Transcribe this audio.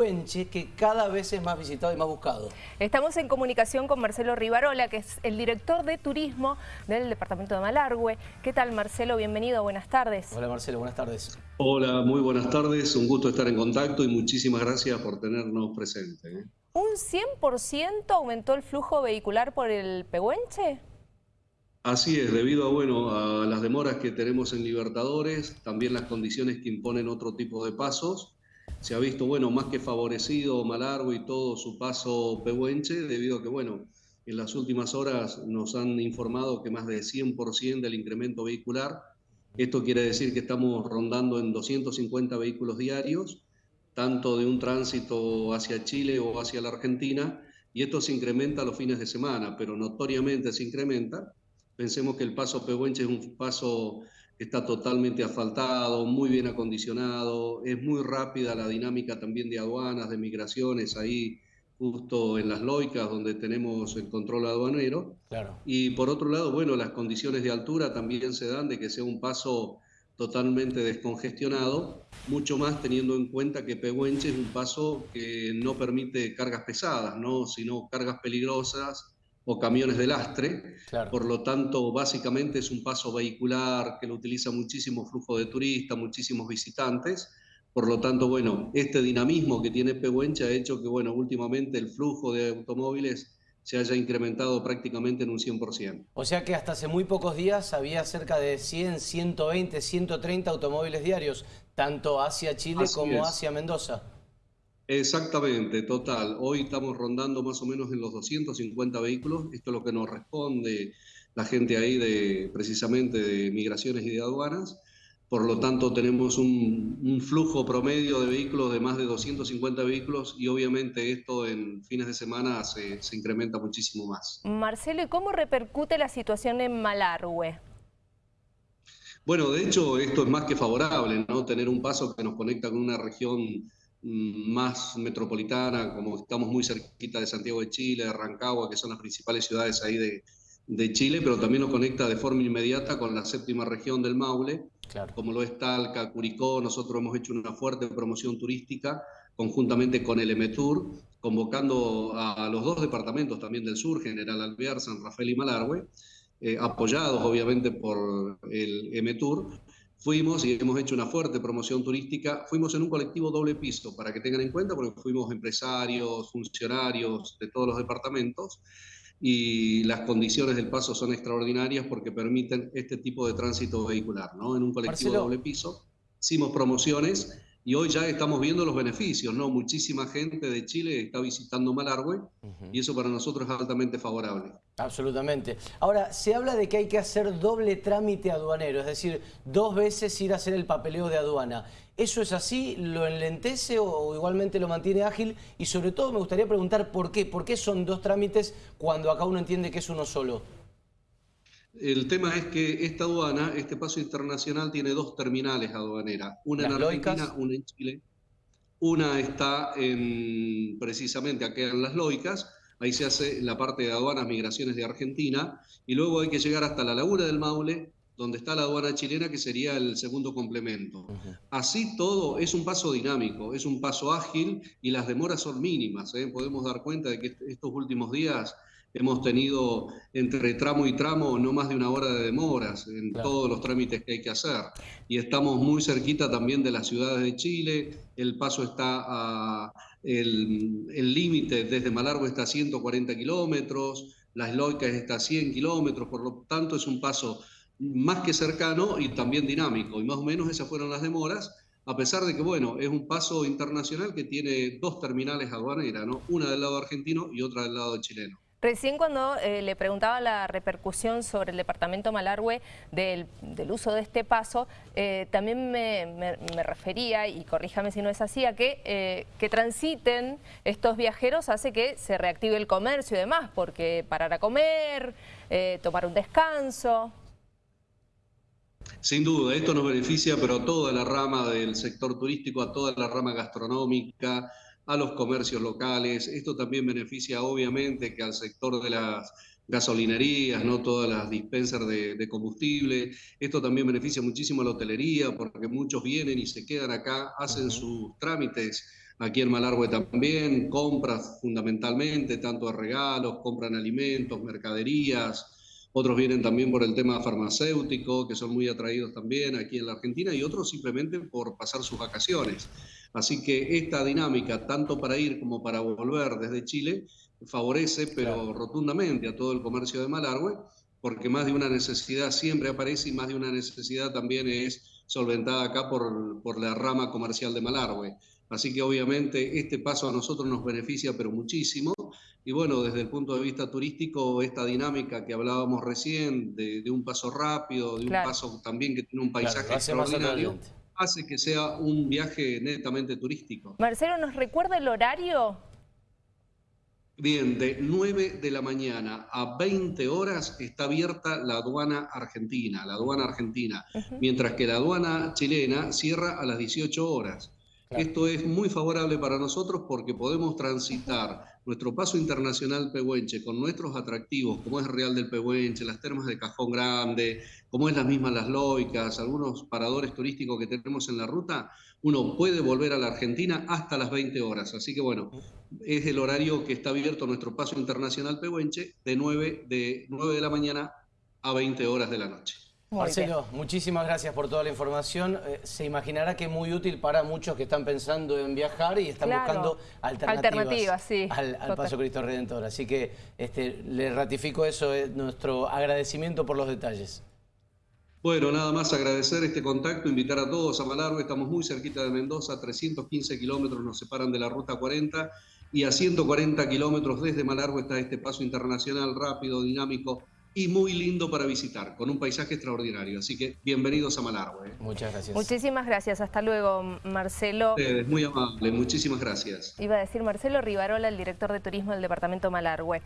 Que cada vez es más visitado y más buscado. Estamos en comunicación con Marcelo Rivarola, que es el director de turismo del departamento de Malargüe. ¿Qué tal Marcelo? Bienvenido, buenas tardes. Hola Marcelo, buenas tardes. Hola, muy buenas tardes, un gusto estar en contacto y muchísimas gracias por tenernos presente. ¿eh? ¿Un 100% aumentó el flujo vehicular por el Pehuenche? Así es, debido a, bueno, a las demoras que tenemos en Libertadores, también las condiciones que imponen otro tipo de pasos, se ha visto, bueno, más que favorecido Malargo y todo su paso Pehuenche, debido a que, bueno, en las últimas horas nos han informado que más de 100% del incremento vehicular. Esto quiere decir que estamos rondando en 250 vehículos diarios, tanto de un tránsito hacia Chile o hacia la Argentina, y esto se incrementa los fines de semana, pero notoriamente se incrementa. Pensemos que el paso Pehuenche es un paso está totalmente asfaltado, muy bien acondicionado, es muy rápida la dinámica también de aduanas, de migraciones, ahí justo en las loicas donde tenemos el control aduanero. Claro. Y por otro lado, bueno, las condiciones de altura también se dan de que sea un paso totalmente descongestionado, mucho más teniendo en cuenta que Pehuenche es un paso que no permite cargas pesadas, ¿no? sino cargas peligrosas o camiones de lastre. Por lo tanto, básicamente es un paso vehicular que lo utiliza muchísimo flujo de turistas, muchísimos visitantes. Por lo tanto, bueno, este dinamismo que tiene Pehuenche ha hecho que, bueno, últimamente el flujo de automóviles se haya incrementado prácticamente en un 100%. O sea que hasta hace muy pocos días había cerca de 100, 120, 130 automóviles diarios, tanto hacia Chile como hacia Mendoza. Exactamente, total. Hoy estamos rondando más o menos en los 250 vehículos. Esto es lo que nos responde la gente ahí de precisamente de migraciones y de aduanas. Por lo tanto, tenemos un, flujo promedio de vehículos de más de 250 vehículos y obviamente esto en fines de semana se, se incrementa muchísimo más. Marcelo, ¿y cómo repercute la situación en Malargüe? Bueno, de hecho, esto es más que favorable, ¿no? Tener un paso que nos conecta con una región más metropolitana, como estamos muy cerquita de Santiago de Chile, de Rancagua, que son las principales ciudades ahí de, de Chile, pero también nos conecta de forma inmediata con la séptima región del Maule, como lo es Talca, Curicó. Nosotros hemos hecho una fuerte promoción turística conjuntamente con el EMETUR, convocando a, los dos departamentos también del sur, General Alvear, San Rafael y Malargüe, eh, apoyados obviamente por el EMETUR, Fuimos y hemos hecho una fuerte promoción turística. Fuimos en un colectivo doble piso, para que tengan en cuenta, porque fuimos empresarios, funcionarios de todos los departamentos y las condiciones del paso son extraordinarias porque permiten este tipo de tránsito vehicular. ¿no? En un colectivo doble piso hicimos promociones y hoy ya estamos viendo los beneficios, ¿no? Muchísima gente de Chile está visitando Malargüe y eso para nosotros es altamente favorable. Absolutamente. Ahora, se habla de que hay que hacer doble trámite aduanero, es decir, dos veces ir a hacer el papeleo de aduana. ¿Eso es así? ¿Lo enlentece o igualmente lo mantiene ágil? Y sobre todo me gustaría preguntar por qué. ¿Por qué son dos trámites cuando acá uno entiende que es uno solo? El tema es que esta aduana, este paso internacional, tiene dos terminales aduaneras, una en Argentina, una en Chile. Una está en, precisamente aquí en Las Loicas, ahí se hace la parte de aduanas, migraciones de Argentina, y luego hay que llegar hasta la Laguna del Maule, donde está la aduana chilena, que sería el segundo complemento. Así todo es un paso dinámico, es un paso ágil y las demoras son mínimas. ¿eh? Podemos dar cuenta de que estos últimos días Hemos tenido entre tramo y tramo no más de una hora de demoras en todos los trámites que hay que hacer. Y estamos muy cerquita también de las ciudades de Chile. El paso está a. El límite desde Malargo está a 140 kilómetros, Las Loicas está a 100 kilómetros, por lo tanto es un paso más que cercano y también dinámico. Y más o menos esas fueron las demoras a pesar de que, bueno, es un paso internacional que tiene dos terminales aduaneras, ¿no? Una del lado argentino y otra del lado chileno. Recién cuando eh, le preguntaba la repercusión sobre el departamento Malargüe del, uso de este paso, eh, también me, refería, y corríjame si no es así, a que, eh, que transiten estos viajeros hace que se reactive el comercio y demás, porque parar a comer, tomar un descanso... Sin duda, esto nos beneficia, pero a toda la rama del sector turístico, a toda la rama gastronómica, a los comercios locales. Esto también beneficia obviamente que al sector de las gasolinerías, no todas las dispensas de, combustible. Esto también beneficia muchísimo a la hotelería porque muchos vienen y se quedan acá, hacen sus trámites aquí en Malargüe también, compras fundamentalmente, tanto de regalos, compran alimentos, mercaderías, otros vienen también por el tema farmacéutico, que son muy atraídos también aquí en la Argentina, y otros simplemente por pasar sus vacaciones. Así que esta dinámica, tanto para ir como para volver desde Chile, favorece, pero rotundamente, a todo el comercio de Malargüe, porque más de una necesidad siempre aparece y más de una necesidad también es solventada acá por, por la rama comercial de Malargüe. Así que obviamente este paso a nosotros nos beneficia, pero muchísimo. Y bueno, desde el punto de vista turístico, esta dinámica que hablábamos recién, de, un paso rápido, de un paso también que tiene un paisaje extraordinario, hace que sea un viaje netamente turístico. Marcelo, ¿nos recuerda el horario? Bien, de 9 de la mañana a 20 horas está abierta la aduana argentina, la aduana argentina, mientras que la aduana chilena cierra a las 18 horas. Esto es muy favorable para nosotros porque podemos transitar nuestro paso internacional Pehuenche con nuestros atractivos, como es Real del Pehuenche, las termas de Cajón Grande, como es las mismas Las Loicas, algunos paradores turísticos que tenemos en la ruta, uno puede volver a la Argentina hasta las 20 horas. Así que bueno, es el horario que está abierto nuestro paso internacional Pehuenche de 9 de, 9 de la mañana a 20 horas de la noche. Marcelo, muchísimas gracias por toda la información. Eh, se imaginará que es muy útil para muchos que están pensando en viajar y están buscando alternativas, al, Paso Cristo Redentor. Así que este, le ratifico eso, eh, nuestro agradecimiento por los detalles. Bueno, nada más agradecer este contacto, invitar a todos a Malargue, estamos muy cerquita de Mendoza, 315 kilómetros nos separan de la Ruta 40 y a 140 kilómetros desde Malargue está este paso internacional rápido, dinámico, y muy lindo para visitar, con un paisaje extraordinario. Así que bienvenidos a Malargüe. Muchas gracias. Muchísimas gracias. Hasta luego, Marcelo. Es muy amable. Muchísimas gracias. Iba a decir Marcelo Rivarola, el director de turismo del departamento Malargüe.